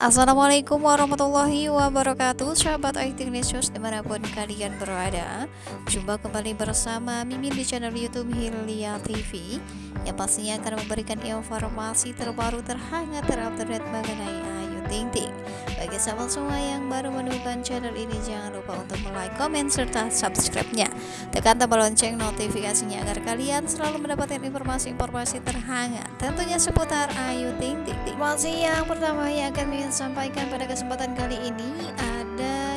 Assalamualaikum warahmatullahi wabarakatuh Sahabat News di mana pun kalian berada. Jumpa kembali bersama Mimin di channel Youtube Hilya TV Yang pastinya akan memberikan informasi terbaru terhangat terupdate mengenai Ting Ting bagi sahabat semua yang baru menemukan channel ini jangan lupa untuk like, komen, serta subscribe-nya. Tekan tombol lonceng notifikasinya agar kalian selalu mendapatkan informasi-informasi terhangat tentunya seputar Ayu Ting Ting. Informasi yang pertama yang akan ingin sampaikan pada kesempatan kali ini ada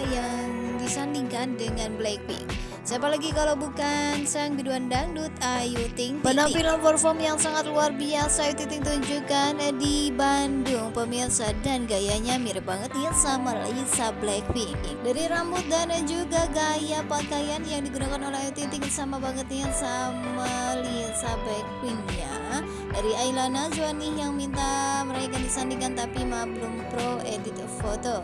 disandingkan dengan Blackpink. Siapa lagi kalau bukan sang biduan dangdut Ayu Ting Ting Penampilan perform yang sangat luar biasa Ayu Ting Ting tunjukkan di Bandung. Pemirsa Dan gayanya mirip banget ya sama Lisa Blackpink. Dari rambut dan juga gaya pakaian yang digunakan oleh Ayu Ting Ting Sama banget ya sama Lisa Blackpink ya Dari Ailana Najwa yang minta mereka disandingkan tapi mah belum pro edit foto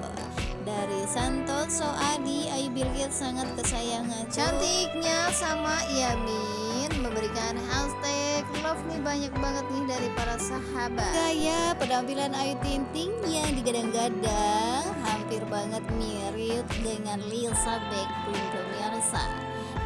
dari Santoso Adi Ayu Bilkis sangat kesayangan. Cantiknya sama Yamin memberikan hashtag love nih banyak banget nih dari para sahabat. Gaya penampilan Ayu Tinting yang digadang-gadang hampir banget mirip dengan Lisa Blackpink pemirsa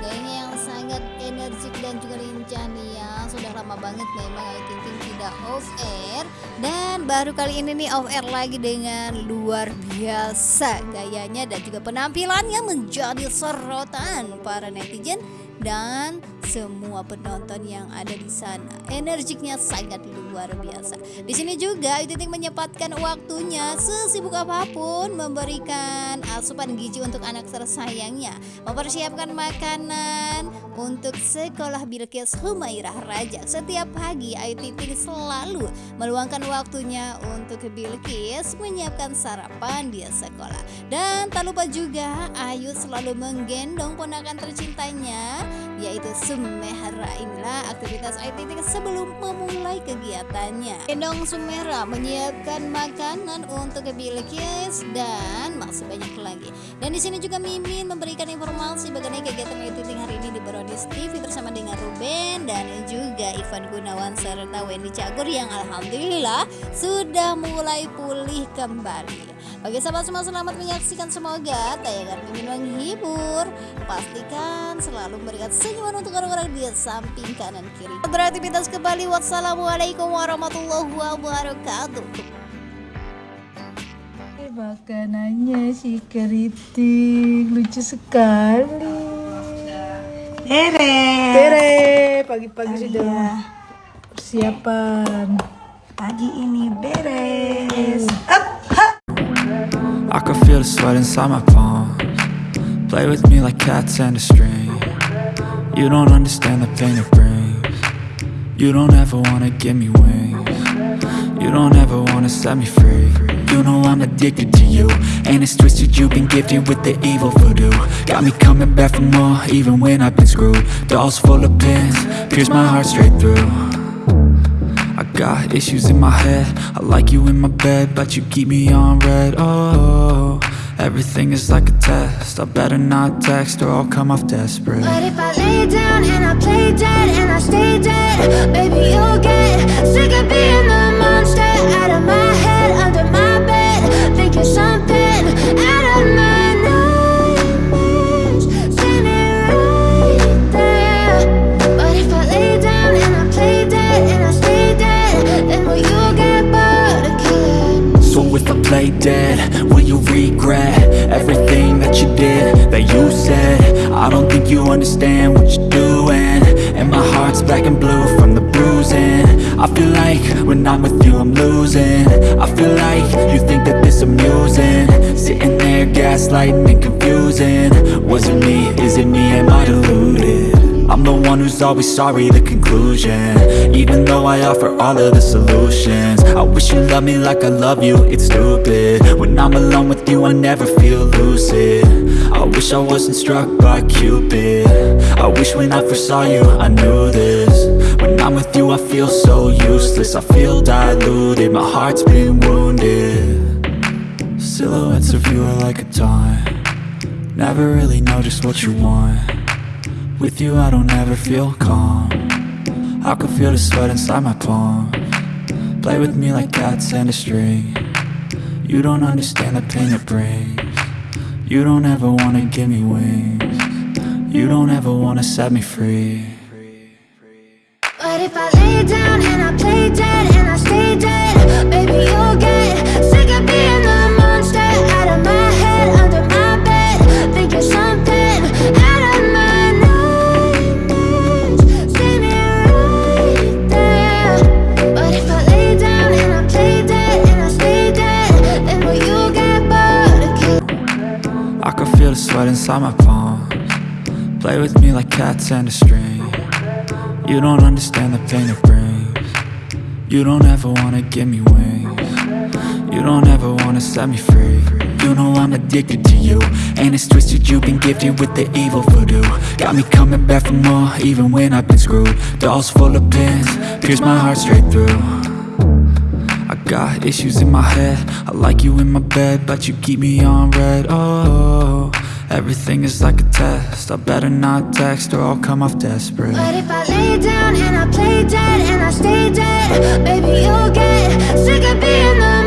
gayanya yang sangat energik dan juga lincah ya. Sudah lama banget memang Ayu Ting Ting tidak off air. Dan baru kali ini nih off air lagi dengan luar biasa gayanya dan juga penampilannya menjadi sorotan para netizen dan semua penonton yang ada di sana. Energiknya sangat luar biasa. Di sini juga Ayu Ting menyempatkan waktunya sesibuk apa pun memberikan asupan gizi untuk anak tersayangnya, mempersiapkan makanan untuk sekolah Bilkis Humairah Raja. Setiap pagi Ayu Ting selalu meluangkan waktunya untuk Bilkis menyiapkan sarapan di sekolah. Dan tak lupa juga Ayu selalu menggendong ponakan tercintanya yaitu Sumehra inilah aktivitas IT sebelum memulai kegiatannya. Gendong Sumehra menyiapkan makanan untuk Bilkis dan masih banyak lagi. Dan di sini juga Mimin memberikan informasi mengenai kegiatan IT hari ini di Brodis TV bersama dengan Ruben dan juga Ivan Gunawan serta Wendy Cagur yang Alhamdulillah sudah mulai pulih kembali bagi sahabat semua selamat menyaksikan semoga tayangan Mimin menghibur. Pastikan selalu memberikan senyuman untuk orang-orang di samping kanan kiri. Beraktivitas kembali. Wassalamualaikum warahmatullahi wabarakatuh. Makanannya si keriting lucu sekali. Tere. Tere, pagi-pagi sudah persiapan. Pagi ini the sweat inside my palms. Play with me like cats and a string. You don't understand the pain it brings. You don't ever wanna give me wings. You don't ever wanna set me free. You know I'm addicted to you. And it's twisted you've been gifted with the evil voodoo. Got me coming back for more even when I've been screwed. Dolls full of pins, pierce my heart straight through. I got issues in my head. I like you in my bed But you keep me on red. Oh, everything is like a test. I better not text or I'll come off desperate. But if I lay down and I play dead And I stay dead Baby, you'll get sick of being the monster Out of my understand what you're doing. And my heart's black and blue from the bruising. I feel like when I'm with you I'm losing. I feel like you think that this amusing. Sitting there gaslighting and confusing. Was it me, is it me, am I deluded? I'm the one who's always sorry, the conclusion. Even though I offer all of the solutions. I wish you loved me like I love you, it's stupid. When I'm alone with you, I never feel lucid. I wish I wasn't struck by Cupid. I wish when I first saw you, I knew this. When I'm with you, I feel so useless. I feel diluted, my heart's been wounded. Silhouettes of you are like a taunt. Never really know just what you want with you I don't ever feel calm. I can feel the sweat inside my palm. Play with me like cats and a string. You don't understand the pain it brings. You don't ever wanna give me wings. You don't ever wanna set me free. But if I lay down and I play dead and I stay dead, baby, like cats and a string. You don't understand the pain it brings. You don't ever wanna give me wings. You don't ever wanna set me free. You know I'm addicted to you And it's twisted you've been gifted with the evil voodoo. Got me coming back for more even when I've been screwed. Dolls full of pins, pierce my heart straight through. I got issues in my head. I like you in my bed But you keep me on red. Oh, everything is like a test. I better not text or I'll come off desperate. But if I lay down and I play dead and I stay dead, baby, you'll get sick of being the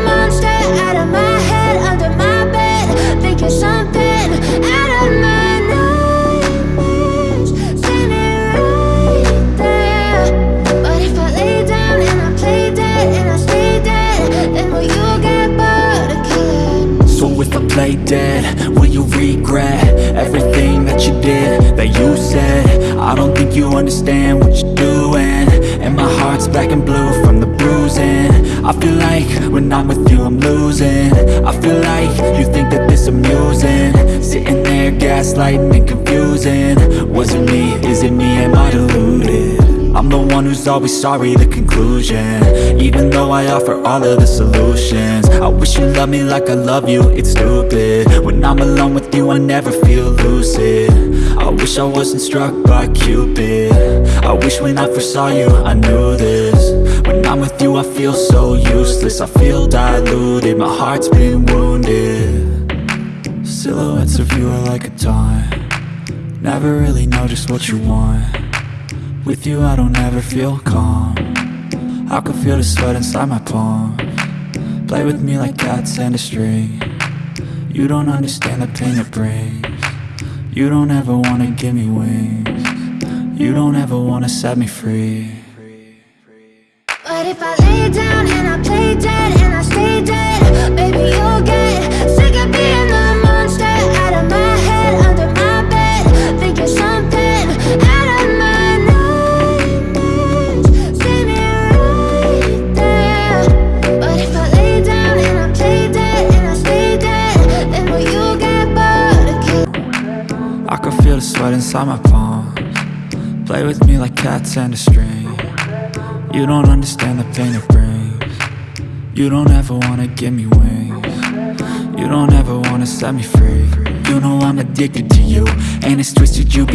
play dead, will you regret Everything that you did, that you said? I don't think you understand what you're doing. And my heart's black and blue from the bruising. I feel like when I'm with you I'm losing. I feel like you think that this amusing. Sitting there gaslighting and confusing. Was it me, is it me, am I deluded? I'm the one who's always sorry, the conclusion. Even though I offer all of the solutions. I wish you loved me like I love you, it's stupid. When I'm alone with you, I never feel lucid. I wish I wasn't struck by Cupid. I wish when I first saw you, I knew this. When I'm with you, I feel so useless. I feel diluted, my heart's been wounded. Silhouettes of you are like a taunt. Never really know just what you want with you I don't ever feel calm. I can feel the sweat inside my palm. Play with me like cats and a string. You don't understand the pain it brings. You don't ever wanna give me wings. You don't ever wanna set me free. But if I lay down and I play dead sweat inside my palms. Play with me like cats and a string. You don't understand the pain it brings. You don't ever wanna give me wings. You don't ever wanna set me free. You know I'm addicted to you And it's twisted you